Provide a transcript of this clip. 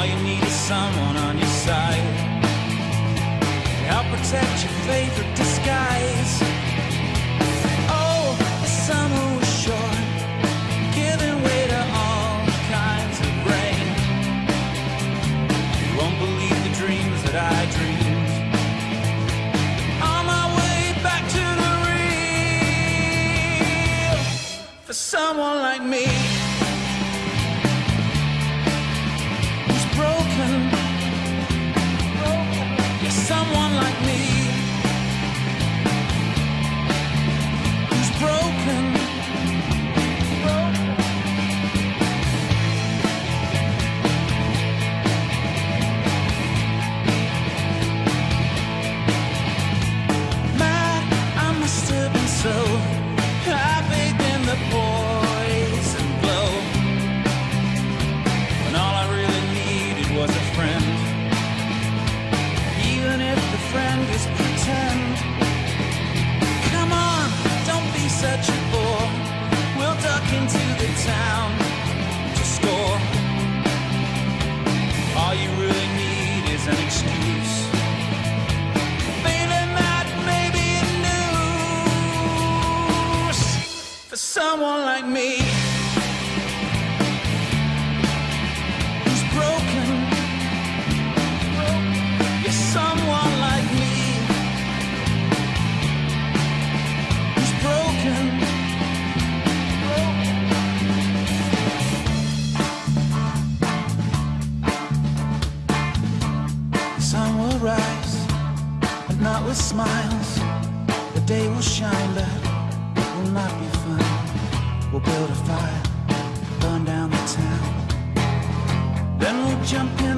All you need is someone on your side. Help protect your favorite disguise. Oh, the summer was short, giving way to all kinds of rain. You won't believe the dreams that I dreamed. On my way back to the real, for someone like me. someone like me. someone like me who's broken. Yes, someone like me who's broken. The sun will rise, but not with smiles. The day will shine. Then we'll jump in.